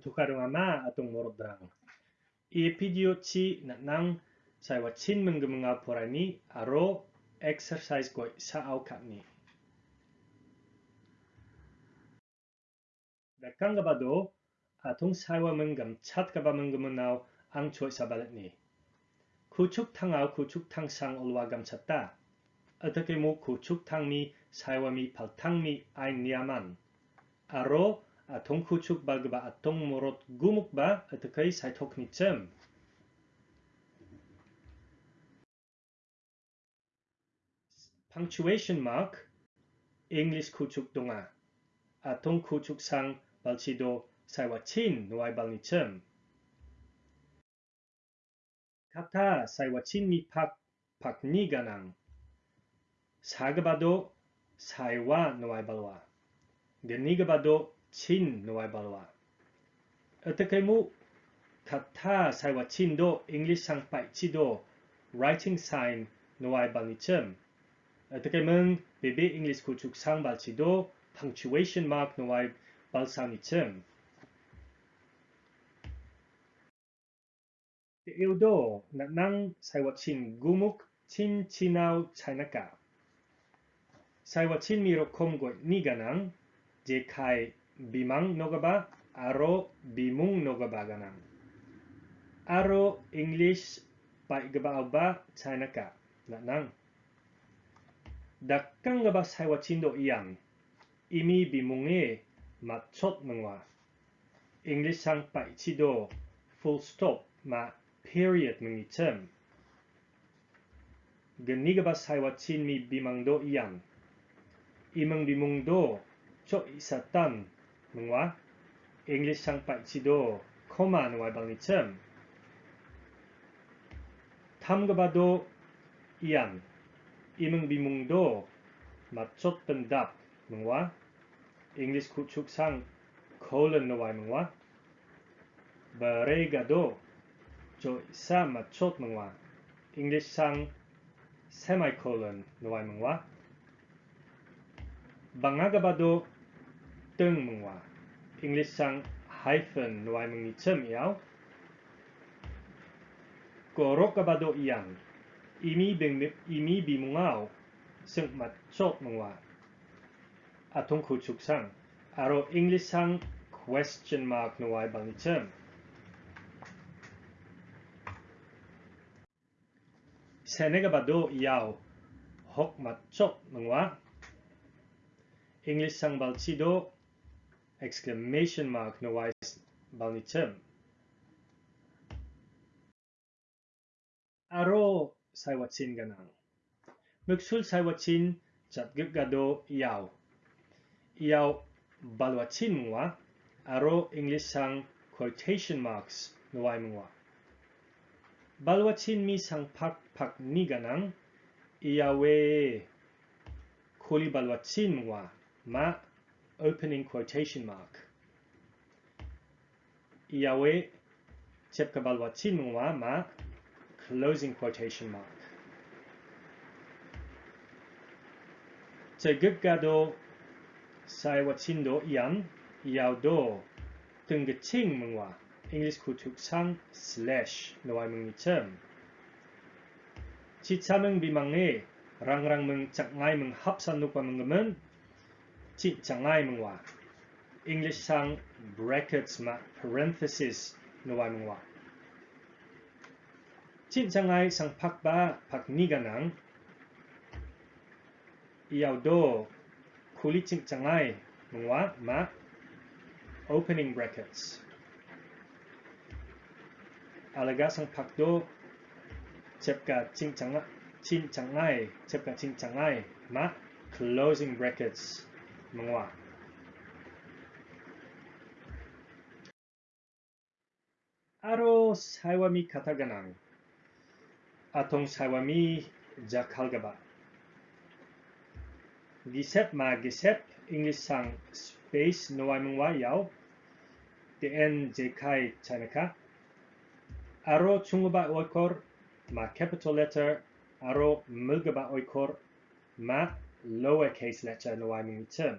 tukarung ama atung murudrang. I video chi nang sai wa chin porani aro exercise koi sa au kap ni. Da kang ga atung sai wa mung gam chat ga ba mung mung nao ang choi sa balat ni. Kuchuk tang au kuchuk tang sang ulwa gam chat ta. Atake mo kuchuk tang pal tang mi. Aro 동후축 발그바 아통 모롯 구묵바 어떻게 사이토크니쯤 punctuation mark English 구축 동아 아통 구축상 발치도 사이와 친 노아이 발니쯤 카타 사이와 친 미팍 박니가낭 사그바도 사이와 노아이 발와 게니가바도 진으로 해봐라. 어떻게 무 같아 사이와 진도 English 상파이 치도 writing sign 노아이 방이점 어떻게 문 BB English 구축 상발치도 punctuation mark 노아이 발상이점 일도 낙낭 사이와 친 구묵 친 친아우 차이나까 사이와 친 미로 콤고 니가낭。 제카이 bimang no gaba aro bimung no gaba aro english pai gaba ba china ka. Nanang dakkang gaba saiwa chindo iyang? Imi bimunge matchot mangwa english sang pai chido full stop ma period mangi term gani gaba saiwa chin mi bimang do iyang? Imang bimung do cho isatan 이쯤 geniga바 사이와 친미 비망도 이양 이멍 비몽도 저 이사딴 능와 잉글리상 빠이치도 코마 능와 방이쯤 탐가바도 이양 imeng bimungdo matchot pendap mengwa English kuchuk sang colon nawai mengwa beregado jo sa matchot mengwa English sang semicolon nawai mengwa bangagabado teng mengwa English sang hyphen nawai mengi chem yao korokabado iyang imi bing imi chốt mừng mat chok thông khu chúc sang aro english sang question mark no wai bang chem senega bado yao hok mat chok mungwa english sang balchido exclamation mark no wai bang chem aro saiwachin ganang. Muksul saiwachin chat gado iyaw. Iyaw balwachin mwa aro English sang quotation marks nuwai mwa. Balwachin mi sang pak pak ni ganang iawe kuli balwachin mwa ma opening quotation mark. Yahweh Tepkabalwatimwa ma closing quotation mark. Tegubgado Saiwatindo Ian Yaudo Tungating Mungwa English Kutuksang slash Noai Mungi term. Chitamung Bimange Rangrang Mung Chaknai Mung Hapsan Nukwa Mungamun จิจังไล่มึงว่า English ทั้ง brackets มา parenthesis นวามึงว่าจิจังไล่สังพักบ้าพักนี่กันนังอีเอาโดคุลิจิจังไล่มึงว่ามา opening brackets อะไรก็สังพักโดเจ็บกับจิงจังละชิ้นจังไล่เจ็บกับชิ้นจังไล่มา closing brackets mua aro saiwami Kataganang, atong saiwami jakalgaba. Gisep ma gisep english sang space noaimwa yao. Dn jkai chanaka aro chungba oikor ma capital letter. Aro mulgaba oikor ma lowercase letter noai mengtem.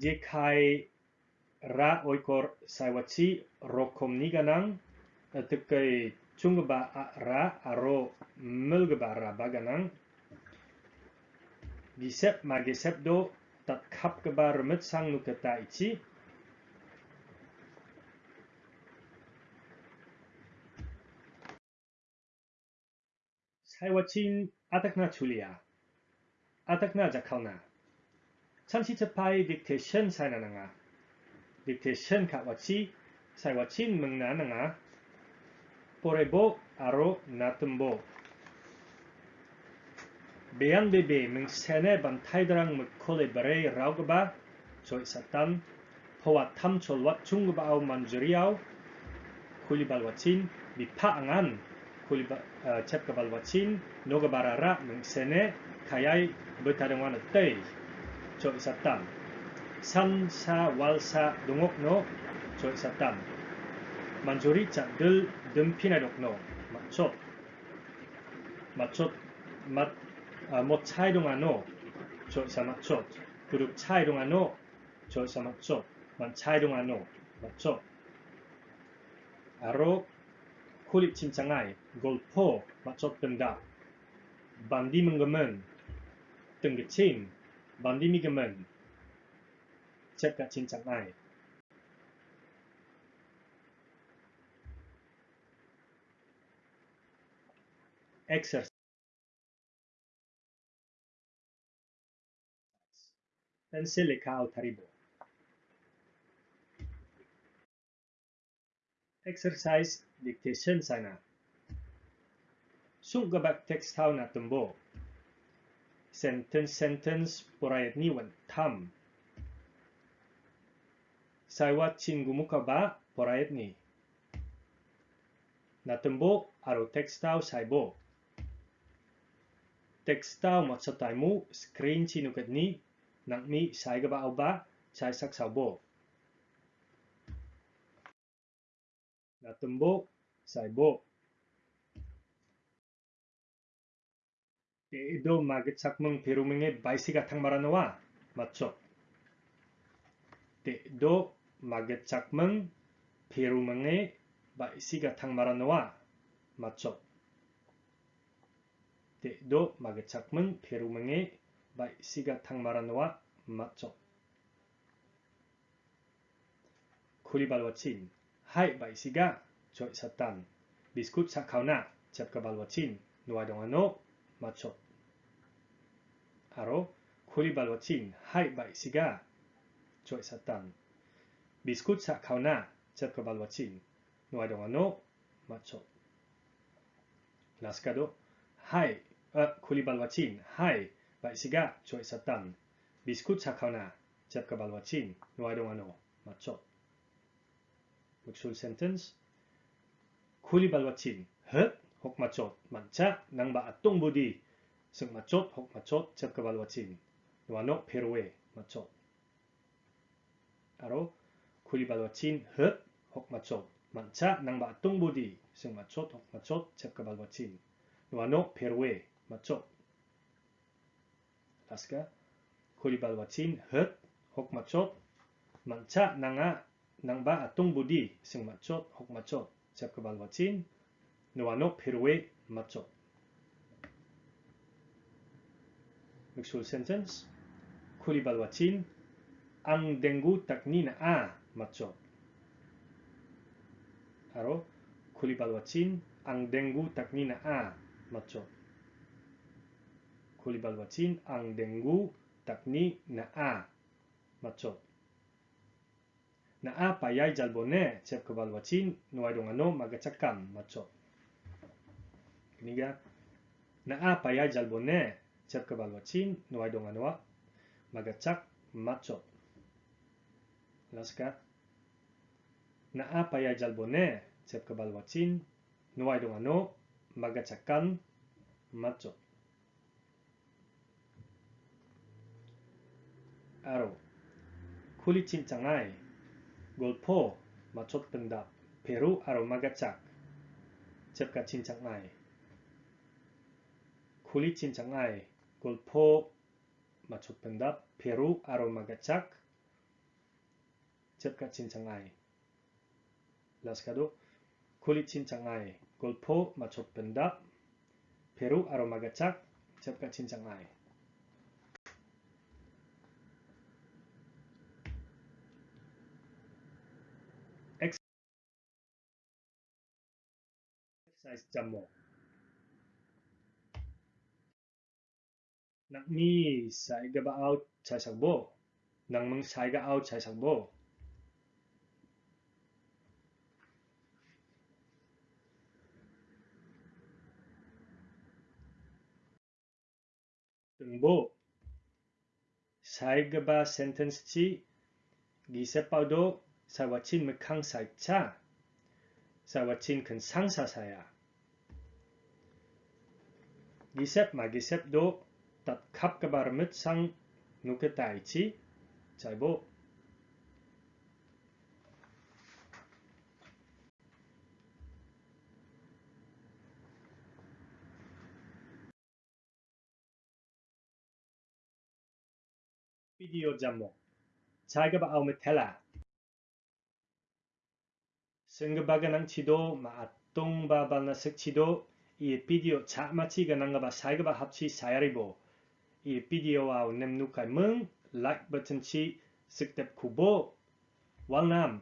Jkai ra oikor saiwachi rokom niganang tekai chungba ra aro mulgba ra baganang gisep magisep do tat kap geba remit sang nuketa ichi saiwachin atakna chulia 아닥나 자카우나 참시트파이 딕테션 사이나나가 딕테션 가와치 사이와치 멍나나가 포레보 아로 나뜸보 베안 베베 멍세네 반타이드랑 므콜레브레이 라우그바 조이 사탄 포와 탐촐왓 중그바우 만주리아우 쿨리발와친 미파앙안 쿨리바 챕가발와친 노가바라라 멍세네 가야이 못하령와는 떠이 저 있었담 산사 왈사 농옥노 저 있었담 만조리 짠들 듬피나력노 맞췄 맞췄 맞 아, 못 차이롱하노 저 있어 맞췄 그룹 차이롱하노 저 있어 맞췄 만 차이롱하노 맞췄 아로 콜립 침창아이 골포 맞췄던다 반디 문금은 golpo macot benda bandi menggemen tenggecin bandi cả cek trắng này exercise pencil pensil leka taribo exercise dictation sana. Sung gabak text how na tumbo. sentence, sentence poradniwan, tam. Sawa 친구 mo ka ba? Poradni. Natumbo, aro textao saibo. Textao matsatay mo, screen sinukat ni, nang mi saiga ba o 에도 마그착멍 베루맹의 바이시가 탕마라노와 맞죠? 에도 마그착멍 베루맹의 바이시가 탕마라노와 맞죠? 에도 마그착멍 베루맹의 바이시가 탕마라노와 맞죠? 쿠리발와친 맞 죠? 바로 코리발로친 하이바이씨가 조이사탄 미스쿠차 카우나 제프발로친 노아동아노 맞 죠? 라스카도 하이 아, 코리발로친 하이바이씨가 조이사탄 미스쿠차 카우나 제프발로친 노아동아노 맞 죠? Which full sentence? 코리발로친 헛 hokmachot mancha nang maatong budi sung machot hokmachot chep kabalwachin nuano peroe machot aro kulibalwachin hep hokmachot mancha nang maatong budi sung machot hokmachot chep kabalwachin nuano peroe machot laska kulibalwachin hep hokmachot mancha nanga nang ba atong budi sung machot hokmachot chep kabalwachin 너와 너 배로의 맞죠? Actual sentence. 쿠리발와 진. 앙댕구 닥니나 아 맞죠? 바로 쿠리발와 진. 앙댕구 닥니나 아 맞죠? 쿠리발와 진. 앙댕구 닥니나 아 맞죠? 나아 바야이 잘보네 제프 발와친 노아이동아노 마가착감 맞죠? книга на а пая жалбоне чепка балвачин ноай донгануа магачак мачот. Ласка на а пая жалбоне чепка балвачин ноай донгано магачакан мачот. 아로 쿨리친 장아이 골포 마초픈다 페루 아로마가짝 잽가친 장아이 kulitin cangai golpo macut pendap peru aroma gacak cepat cin cangai las kado oh. kulitin cangai gulpo macut pendap peru aroma gacak cepat cin cangai exercise jamok nak ni saiga ba out sa sangbo nang mang saiga out sa sangbo tengbo saiga ba sentence chi gisa pao do sa wachin mekang sai cha. Sa wachin kan sangsa saya gisep ma gisep do dat kapkabar met sang nuke taichi chaibo. 비디오 잠목. 자급 아우메 텔라. 승급바가낭 치도 마똥바바나 색치도. 이 비디오 자마치가 난가바 사이가바 합치 사야리보. i vídeo ao nem nunca mừng like button chi sức đẹp khu bộ Quảng Nam